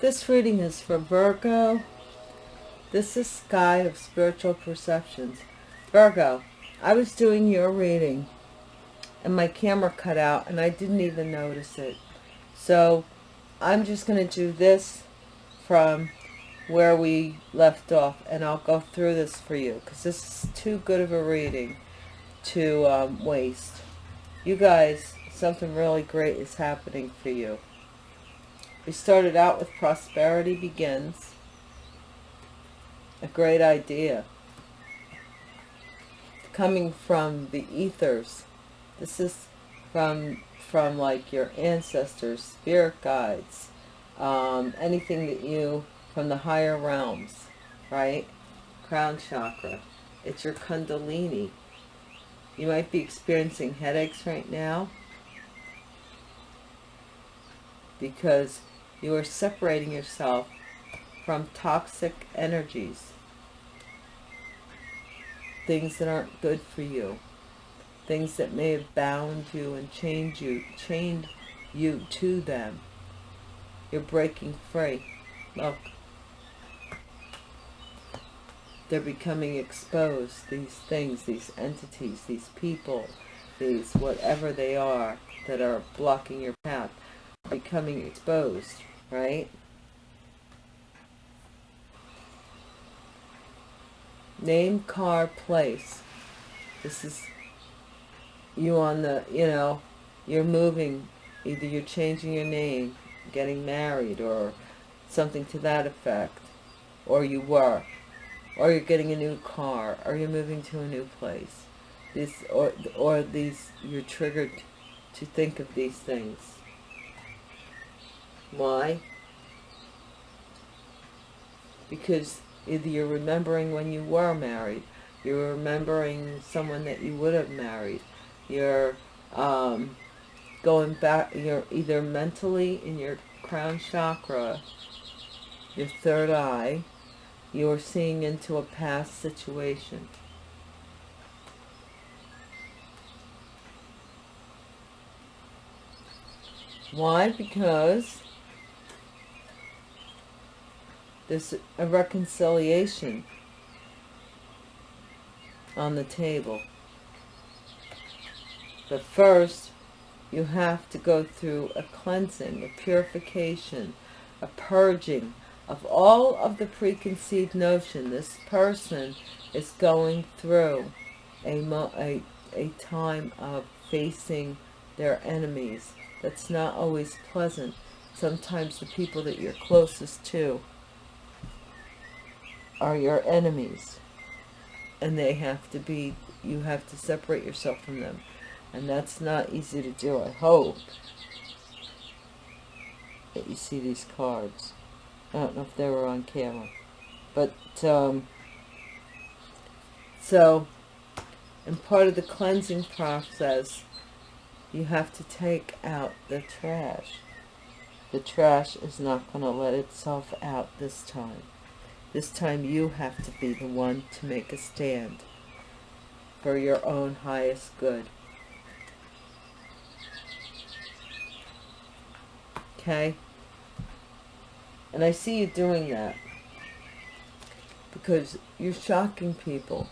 This reading is for Virgo. This is Sky of Spiritual Perceptions. Virgo, I was doing your reading and my camera cut out and I didn't even notice it. So I'm just going to do this from where we left off and I'll go through this for you because this is too good of a reading to um, waste. You guys, something really great is happening for you. We started out with Prosperity Begins. A great idea. Coming from the ethers. This is from from like your ancestors, spirit guides, um, anything that you, from the higher realms, right? Crown chakra. It's your kundalini. You might be experiencing headaches right now because you are separating yourself from toxic energies. Things that aren't good for you. Things that may have bound you and chained you, chained you to them. You're breaking free. Look. They're becoming exposed, these things, these entities, these people, these whatever they are that are blocking your path, becoming exposed right? Name, car, place. This is you on the, you know, you're moving. Either you're changing your name, getting married, or something to that effect. Or you were. Or you're getting a new car, or you're moving to a new place. This, or, or these, you're triggered to think of these things why? Because either you're remembering when you were married, you're remembering someone that you would have married, you're um, going back, you're either mentally in your crown chakra, your third eye, you're seeing into a past situation. Why? Because there's a reconciliation on the table. But first, you have to go through a cleansing, a purification, a purging of all of the preconceived notion. This person is going through a, a, a time of facing their enemies. That's not always pleasant. Sometimes the people that you're closest to are your enemies. And they have to be you have to separate yourself from them. And that's not easy to do i hope. That you see these cards. I don't know if they were on camera. But um so in part of the cleansing process you have to take out the trash. The trash is not going to let itself out this time this time you have to be the one to make a stand for your own highest good. Okay? And I see you doing that because you're shocking people.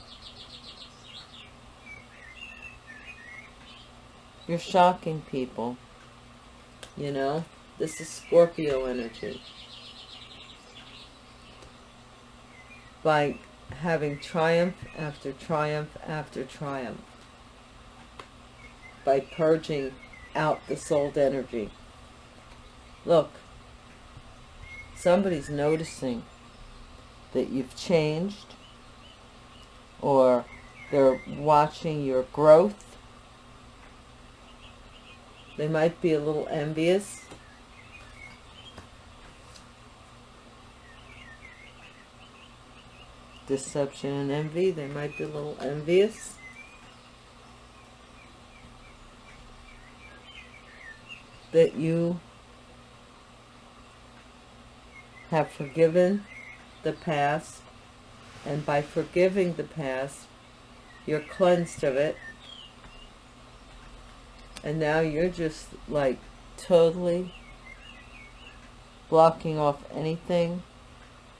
You're shocking people. You know? This is Scorpio energy. By having triumph after triumph after triumph by purging out the souled energy. Look, somebody's noticing that you've changed or they're watching your growth. They might be a little envious deception and envy. They might be a little envious. That you have forgiven the past. And by forgiving the past, you're cleansed of it. And now you're just like totally blocking off anything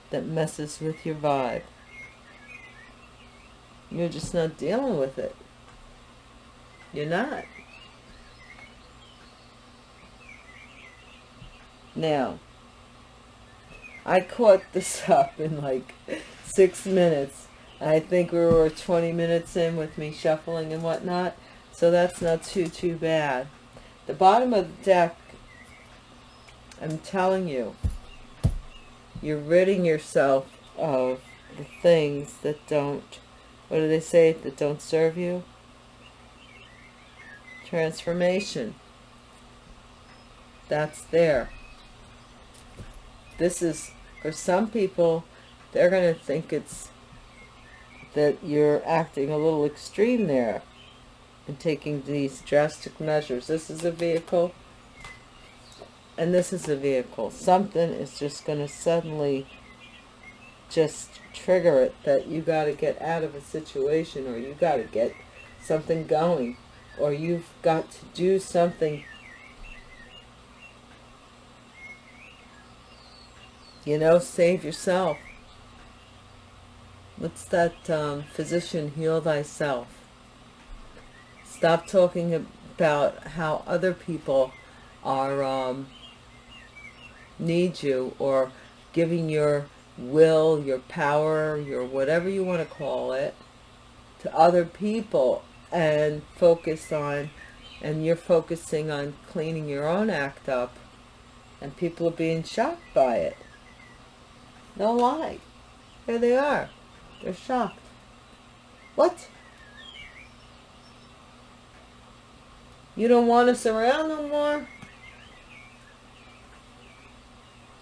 that messes with your vibe. You're just not dealing with it. You're not. Now, I caught this up in like six minutes. I think we were 20 minutes in with me shuffling and whatnot. So that's not too, too bad. The bottom of the deck, I'm telling you, you're ridding yourself of the things that don't, what do they say, that don't serve you? Transformation. That's there. This is, for some people, they're going to think it's that you're acting a little extreme there and taking these drastic measures. This is a vehicle and this is a vehicle. Something is just going to suddenly just trigger it that you got to get out of a situation or you got to get something going or you've got to do something. You know save yourself. What's that um, physician heal thyself? Stop talking about how other people are um, need you or giving your will, your power, your whatever you want to call it to other people and focus on and you're focusing on cleaning your own act up and people are being shocked by it. No lie. Here they are. They're shocked. What? You don't want us around no more?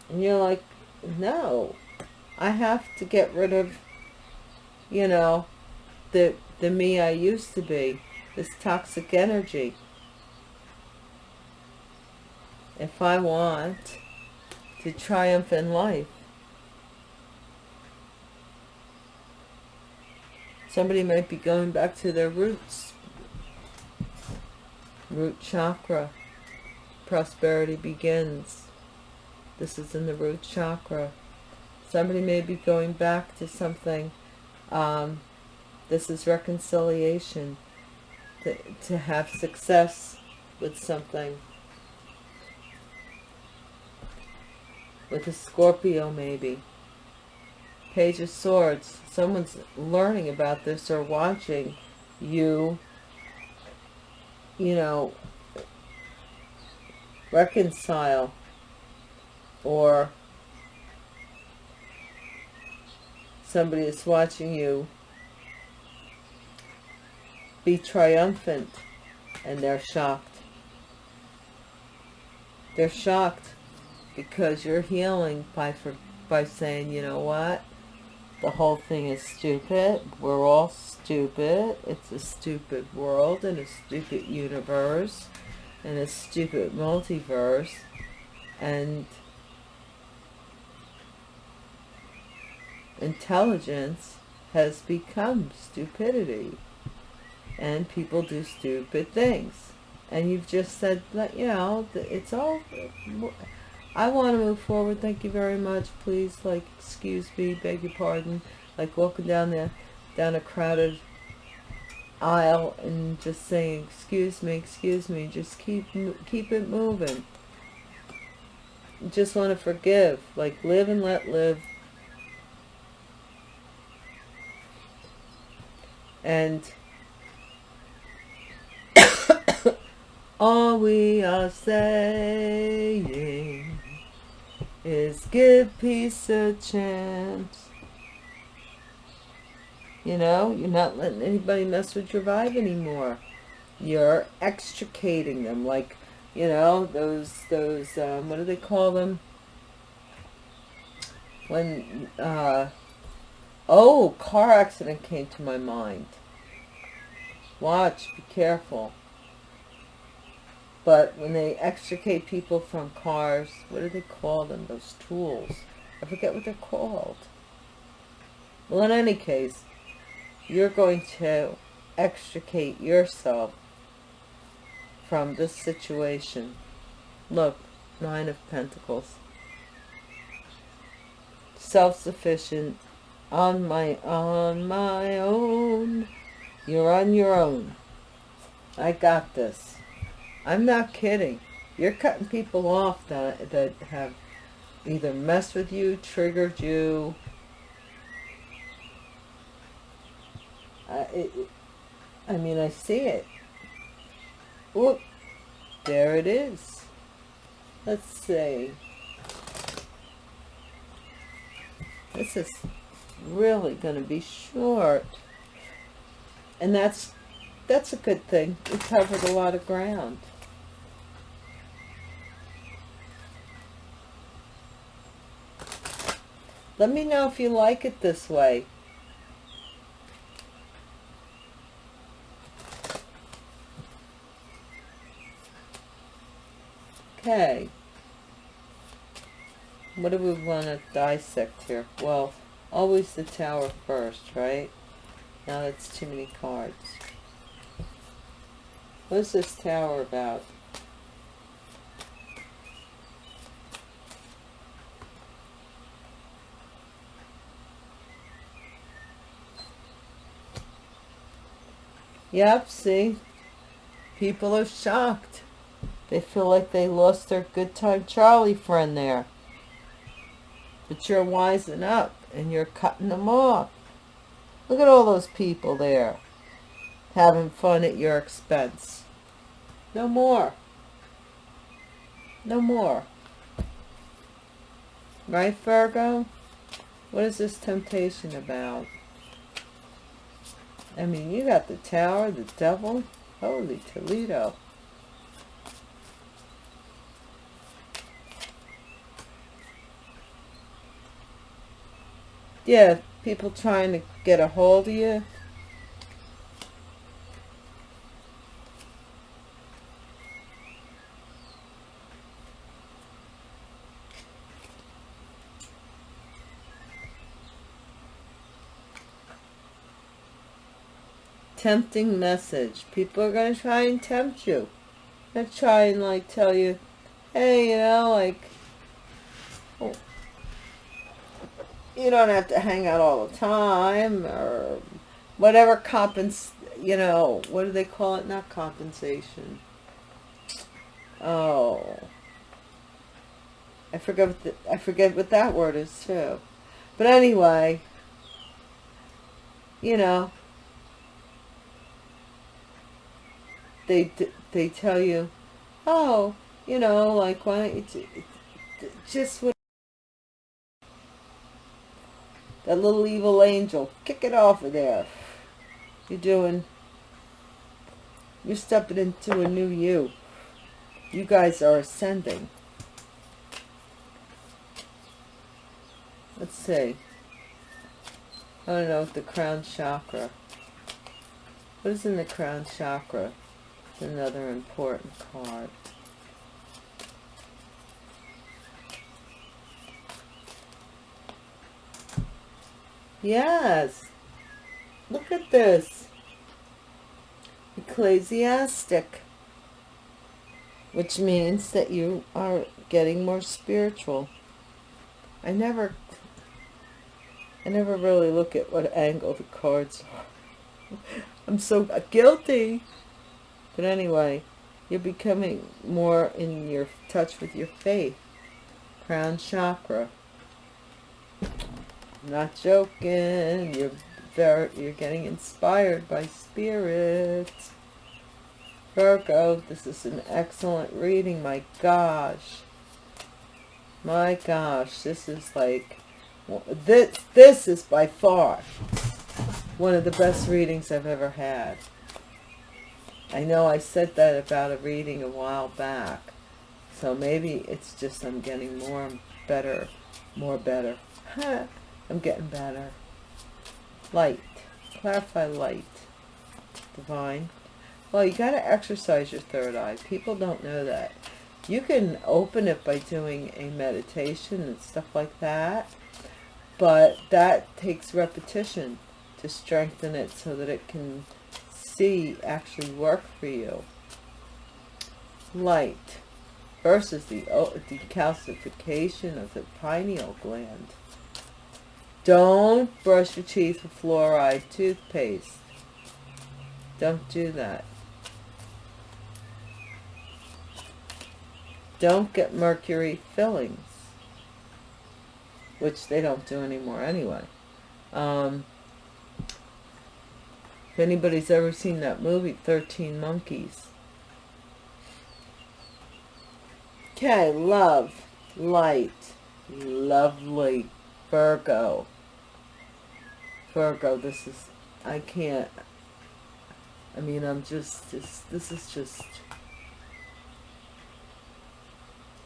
And you're like, no, I have to get rid of, you know, the, the me I used to be, this toxic energy. If I want to triumph in life. Somebody might be going back to their roots. Root chakra. Prosperity begins this is in the root chakra. Somebody may be going back to something. Um, this is reconciliation. To, to have success with something. With a Scorpio maybe. Page of Swords. Someone's learning about this or watching you, you know, reconcile or somebody is watching you be triumphant and they're shocked. They're shocked because you're healing by for, by saying, you know what? The whole thing is stupid. We're all stupid. It's a stupid world and a stupid universe and a stupid multiverse. And intelligence has become stupidity. And people do stupid things. And you've just said that you know it's all I want to move forward. Thank you very much. Please like excuse me beg your pardon. Like walking down there down a crowded aisle and just saying excuse me excuse me just keep keep it moving. Just want to forgive. Like live and let live and all we are saying is give peace a chance. You know you're not letting anybody mess with your vibe anymore. You're extricating them like you know those those um, what do they call them? When uh oh car accident came to my mind. Watch be careful. But when they extricate people from cars what do they call them? Those tools. I forget what they're called. Well in any case you're going to extricate yourself from this situation. Look nine of pentacles. Self-sufficient, on my, on my own. You're on your own. I got this. I'm not kidding. You're cutting people off that, that have either messed with you, triggered you. I, it, I mean, I see it. Whoop. There it is. Let's see. This is really going to be short. And that's that's a good thing. We covered a lot of ground. Let me know if you like it this way. Okay. What do we want to dissect here? Well, always the tower first, right? Now that's too many cards. What's this tower about? Yep, see? People are shocked. They feel like they lost their good time Charlie friend there. But you're wising up and you're cutting them off. Look at all those people there having fun at your expense. No more. No more. Right, Virgo? What is this temptation about? I mean, you got the tower, the devil. Holy Toledo. Yeah, people trying to get a hold of you. Tempting message. People are going to try and tempt you. They're trying like tell you, hey, you know, like, oh, you don't have to hang out all the time or whatever compens you know what do they call it? Not compensation. Oh. I forget what the, I forget what that word is too. But anyway you know they they tell you oh you know like why don't you just what that little evil angel. Kick it off of there. You're doing, you're stepping into a new you. You guys are ascending. Let's see. I don't know, the crown chakra. What is in the crown chakra? It's another important card. Yes. Look at this. Ecclesiastic. Which means that you are getting more spiritual. I never, I never really look at what angle the cards are. I'm so guilty. But anyway, you're becoming more in your touch with your faith. Crown chakra not joking. You're very, you're getting inspired by spirit. Virgo, this is an excellent reading. My gosh. My gosh, this is like, this, this is by far one of the best readings I've ever had. I know I said that about a reading a while back. So maybe it's just I'm getting more better, more better. I'm getting better. Light. Clarify light. Divine. Well, you got to exercise your third eye. People don't know that. You can open it by doing a meditation and stuff like that. But that takes repetition to strengthen it so that it can see actually work for you. Light versus the decalcification of the pineal gland Don't brush your teeth with fluoride toothpaste. Don't do that. Don't get mercury fillings, which they don't do anymore anyway. Um, if anybody's ever seen that movie, 13 Monkeys. Okay, love, light, lovely, Virgo. Virgo, this is, I can't, I mean, I'm just, this, this is just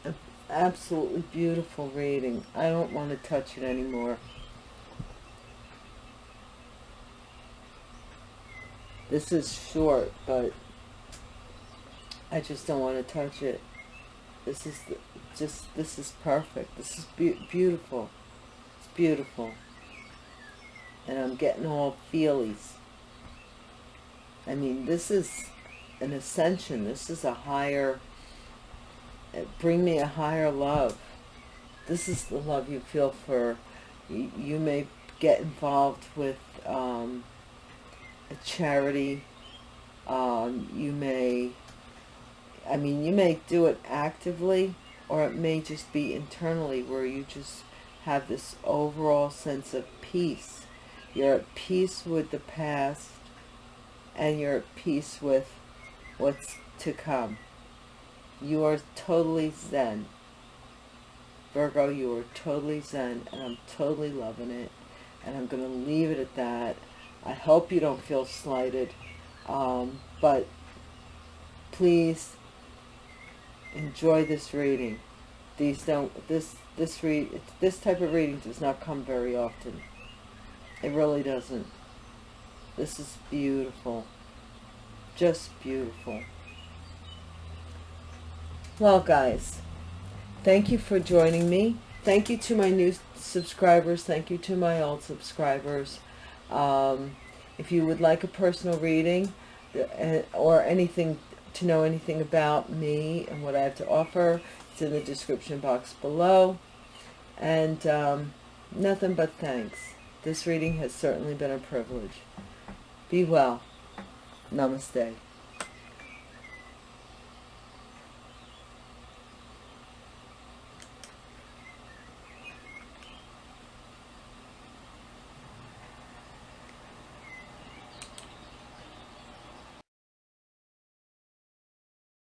an absolutely beautiful reading. I don't want to touch it anymore. This is short, but I just don't want to touch it. This is the, just, this is perfect. This is be beautiful. It's beautiful. And I'm getting all feelies. I mean, this is an ascension. This is a higher, bring me a higher love. This is the love you feel for, you, you may get involved with um, a charity. Um, you may, I mean, you may do it actively or it may just be internally where you just have this overall sense of peace. You're at peace with the past and you're at peace with what's to come. You are totally zen. Virgo, you are totally zen and I'm totally loving it. And I'm going to leave it at that. I hope you don't feel slighted, um, but please enjoy this reading. These don't this this read this type of reading does not come very often. It really doesn't. This is beautiful, just beautiful. Well, guys, thank you for joining me. Thank you to my new subscribers. Thank you to my old subscribers. Um, if you would like a personal reading uh, or anything to know anything about me and what I have to offer, it's in the description box below. And um, nothing but thanks. This reading has certainly been a privilege. Be well. Namaste.